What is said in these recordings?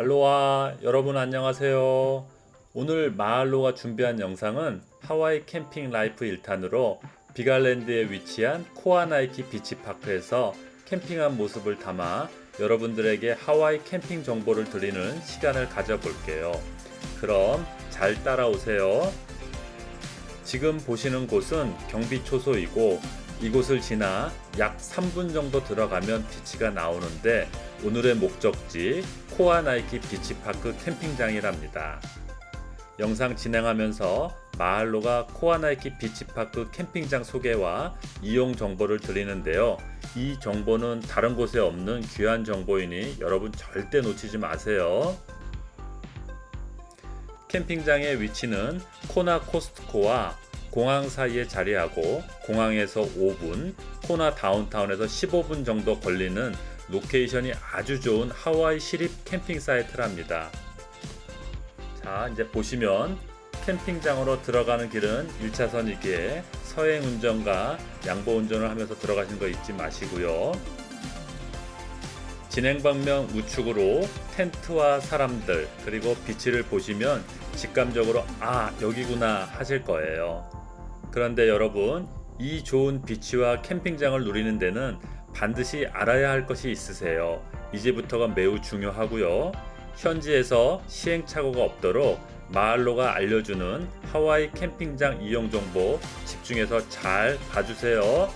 알로하 여러분 안녕하세요. 오늘 마할로가 준비한 영상은 하와이 캠핑 라이프 1탄으로 빅아일랜드에 위치한 코하나이키 비치파크에서 캠핑한 모습을 담아 여러분들에게 하와이 캠핑 정보를 드리는 시간을 가져볼게요. 그럼 잘 따라오세요. 지금 보시는 곳은 경비초소이고 이곳을 지나 약 3분 정도 들어가면 비치가 나오는데 오늘의 목적지 코하나이키 비치파크 캠핑장이랍니다. 영상 진행하면서 마할로가 코하나이키 비치파크 캠핑장 소개와 이용 정보를 드리는데요. 이 정보는 다른 곳에 없는 귀한 정보이니 여러분 절대 놓치지 마세요. 캠핑장의 위치는 코나 코스트코와 공항 사이에 자리하고 공항에서 5분, 코나 다운타운에서 15분 정도 걸리는 로케이션이 아주 좋은 하와이 시립 캠핑 사이트랍니다. 자, 이제 보시면 캠핑장으로 들어가는 길은 1차선이기에 서행 운전과 양보 운전을 하면서 들어가시는 거 잊지 마시고요. 진행 방면 우측으로 텐트와 사람들 그리고 비치를 보시면 직감적으로 아 여기구나 하실 거예요. 그런데 여러분 이 좋은 비치와 캠핑장을 누리는 데는 반드시 알아야 할 것이 있으세요. 이제부터가 매우 중요하고요. 현지에서 시행착오가 없도록 마을로가 알려주는 하와이 캠핑장 이용 정보 집중해서 잘 봐주세요.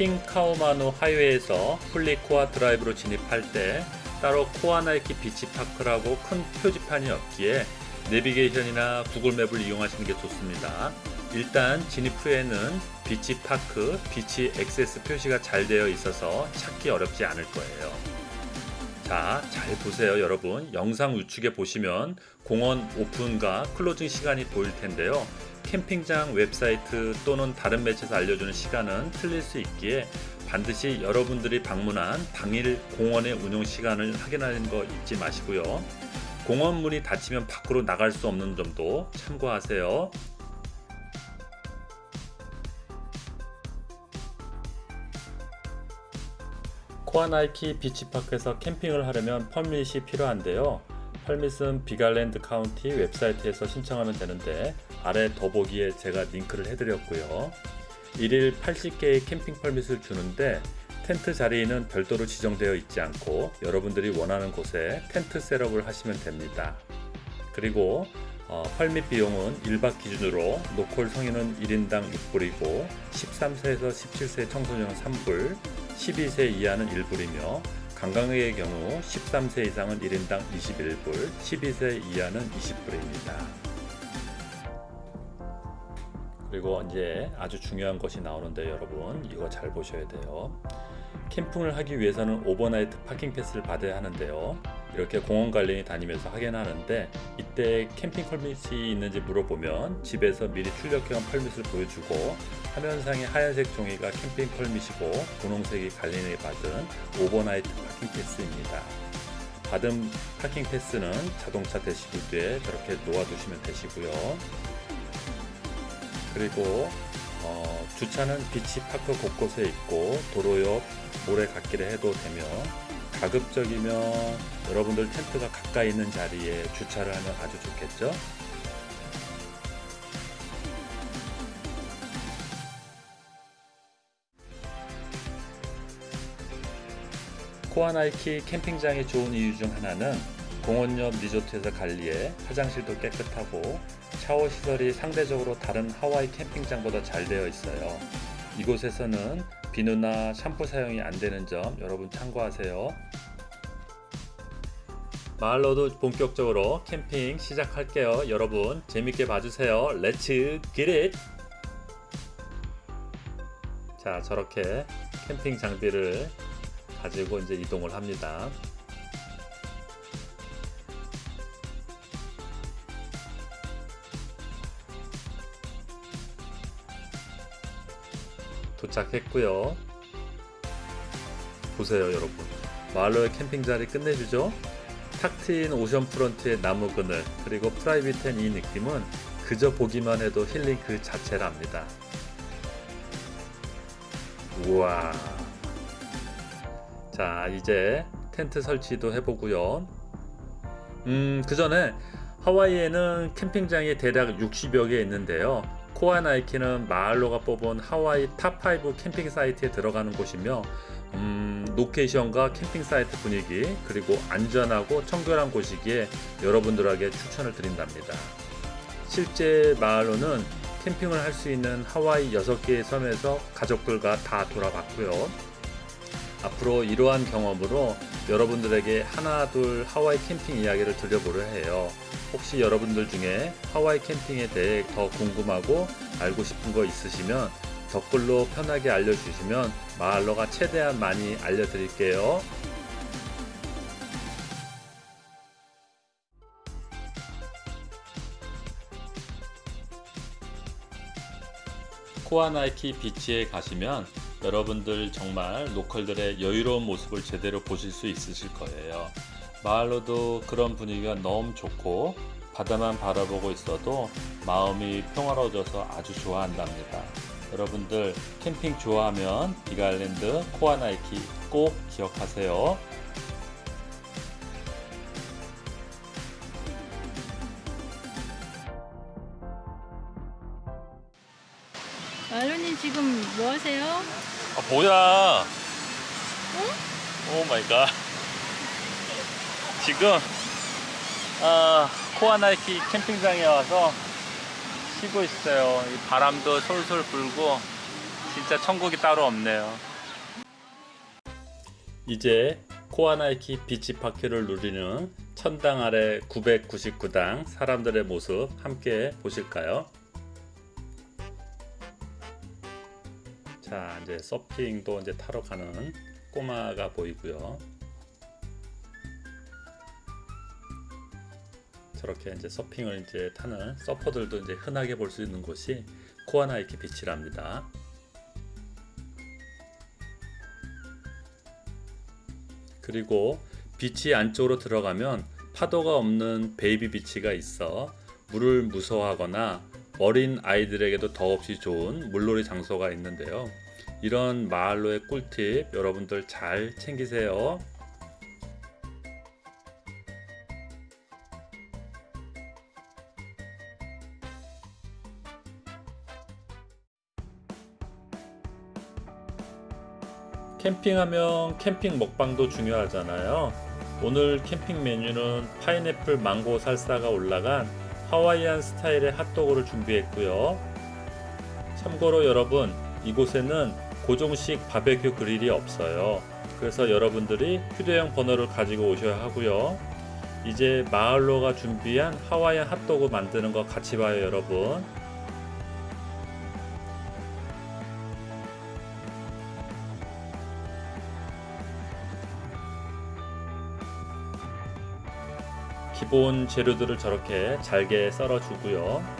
퀸카아후마누 하이웨이에서 훌리코아 드라이브로 진입할 때 따로 코하나이키 비치파크라고 큰 표지판이 없기에 내비게이션이나 구글맵을 이용하시는 게 좋습니다. 일단 진입 후에는 비치파크, beach access 표시가 잘 되어 있어서 찾기 어렵지 않을 거예요. 자, 잘 보세요 여러분. 영상 우측에 보시면 공원 오픈과 closing 시간이 보일 텐데요. 캠핑장 웹사이트 또는 다른 매체에서 알려주는 시간은 틀릴 수 있기에 반드시 여러분들이 방문한 당일 공원의 운영 시간을 확인하는 거 잊지 마시고요. 공원 문이 닫히면 밖으로 나갈 수 없는 점도 참고하세요. 코하나이키 비치파크에서 캠핑을 하려면 permit이 필요한데요. permit은 빅아일랜드 카운티 웹사이트에서 신청하면 되는데 아래 더보기에 제가 링크를 해드렸고요. 1일 80개의 캠핑 permit을 주는데 텐트 자리는 별도로 지정되어 있지 않고 여러분들이 원하는 곳에 텐트 setup을 하시면 됩니다. 그리고 어, permit 비용은 1박 기준으로 local 성인은 1인당 6불이고 13세에서 17세 청소년은 3불, 12세 이하는 1불이며 관광객의 경우 13세 이상은 1인당 21불, 12세 이하는 20불입니다. 그리고 이제 아주 중요한 것이 나오는데 여러분 이거 잘 보셔야 돼요 캠핑을 하기 위해서는 overnight parking pass를 받아야 하는데요 이렇게 공원 관리인이 다니면서 확인하는데 이때 캠핑 permit이 있는지 물어보면 집에서 미리 출력해온 permit을 보여주고 화면상의 하얀색 종이가 캠핑 permit이고 분홍색이 관리인이 받은 overnight parking pass입니다. 받은 parking pass는 자동차 대시보드에 저렇게 놓아두시면 되시고요. 그리고 어, 주차는 비치 파크 곳곳에 있고 도로 옆 모래갓길에 해도 되며 가급적이면 여러분들 텐트가 가까이 있는 자리에 주차를 하면 아주 좋겠죠 코하나이키 캠핑장이 좋은 이유 중 하나는 공원 옆 리조트에서 관리해 화장실도 깨끗하고 샤워 시설이 상대적으로 다른 하와이 캠핑장보다 잘 되어 있어요. 이곳에서는 비누나 샴푸 사용이 안 되는 점 여러분 참고하세요. 마할로도 본격적으로 캠핑 시작할게요. 여러분 재밌게 봐주세요. Let's get it! 자 저렇게 캠핑 장비를 가지고 이제 이동을 합니다. 도착했고요 보세요 여러분 마을로의 캠핑 자리 끝내주죠 탁 트인 오션 프런트의 나무 그늘 그리고 프라이빗한 이 느낌은 그저 보기만 해도 힐링 그 자체랍니다 우와. 자, 이제 텐트 설치도 해보고요. 음, 그 전에 하와이에는 캠핑장이 대략 60여 개 있는데요. 코아 나이키는 마을로가 뽑은 하와이 top5 캠핑 사이트에 들어가는 곳이며 음, location과 캠핑 사이트 분위기 그리고 안전하고 청결한 곳이기에 여러분들에게 추천을 드린답니다. 실제 마을로는 캠핑을 할 수 있는 하와이 6개의 섬에서 가족들과 다 돌아봤고요. 앞으로 이러한 경험으로 여러분들에게 하나 둘 하와이 캠핑 이야기를 들려보려 해요. 혹시 여러분들 중에 하와이 캠핑에 대해 더 궁금하고 알고 싶은 거 있으시면 댓글로 편하게 알려주시면 마을로가 최대한 많이 알려드릴게요. 코아나이키 비치에 가시면 여러분들 정말 local들의 여유로운 모습을 제대로 보실 수 있으실 거예요. 마을로도 그런 분위기가 너무 좋고 바다만 바라보고 있어도 마음이 평화로워져서 아주 좋아한답니다. 여러분들 캠핑 좋아하면 빅아일랜드 코아나이키 꼭 기억하세요. 말로님 지금 뭐 하세요? 아, 뭐야? oh my god. 지금 아, 코아나이키 캠핑장에 와서 쉬고 있어요. 이 바람도 솔솔 불고 진짜 천국이 따로 없네요. 이제 코아나이키 비치 파크를 누리는 천당 아래 999당 사람들의 모습 함께 보실까요? 자 이제 서핑도 이제 타러 가는 꼬마가 보이고요. 저렇게 이제 서핑을 이제 타는 서퍼들도 이제 흔하게 볼 수 있는 곳이 코아나이키 비치랍니다. 그리고 beach 안쪽으로 들어가면 파도가 없는 baby beach가 있어 물을 무서워하거나 어린 아이들에게도 더없이 좋은 물놀이 장소가 있는데요. 이런 마을로의 꿀팁 여러분들 잘 챙기세요. 캠핑하면 캠핑 먹방도 중요하잖아요. 오늘 캠핑 메뉴는 파인애플 망고 살사가 올라간 하와이안 스타일의 핫도그를 준비했고요. 참고로 여러분, 이곳에는 고정식 바베큐 그릴이 없어요. 그래서 여러분들이 휴대용 버너를 가지고 오셔야 하고요. 이제 마을로가 준비한 하와이안 핫도그 만드는 거 같이 봐요, 여러분. 기본 재료들을 저렇게 잘게 썰어 주고요.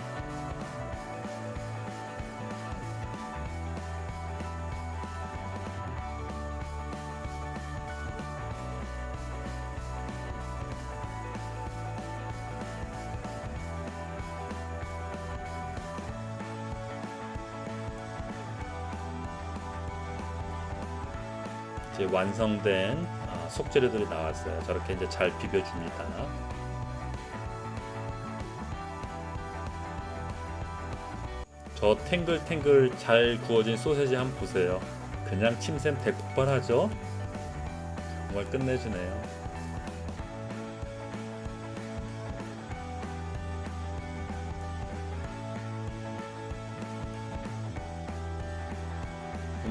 이제 완성된 아, 속재료들이 나왔어요. 저렇게 이제 잘 비벼줍니다. 저 탱글탱글 잘 구워진 소세지 한번 보세요. 그냥 침샘 대폭발하죠? 정말 끝내주네요.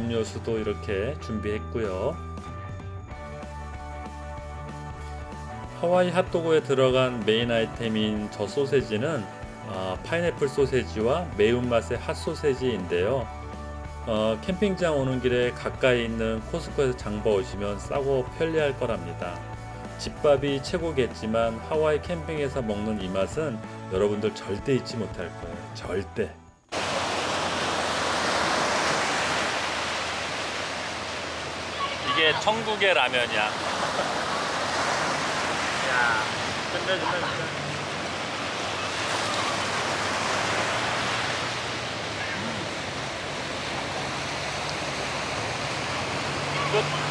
음료수도 이렇게 준비했고요. 하와이 핫도그에 들어간 메인 아이템인 저 소세지는 어, 파인애플 소세지와 매운맛의 핫소세지인데요. 어, 캠핑장 오는 길에 가까이 있는 코스코에서 장봐 오시면 싸고 편리할 거랍니다. 집밥이 최고겠지만 하와이 캠핑에서 먹는 이 맛은 여러분들 절대 잊지 못할 거예요. 절대. 이게 천국의 라면이야. 야, 끝내준다 진짜. 끝.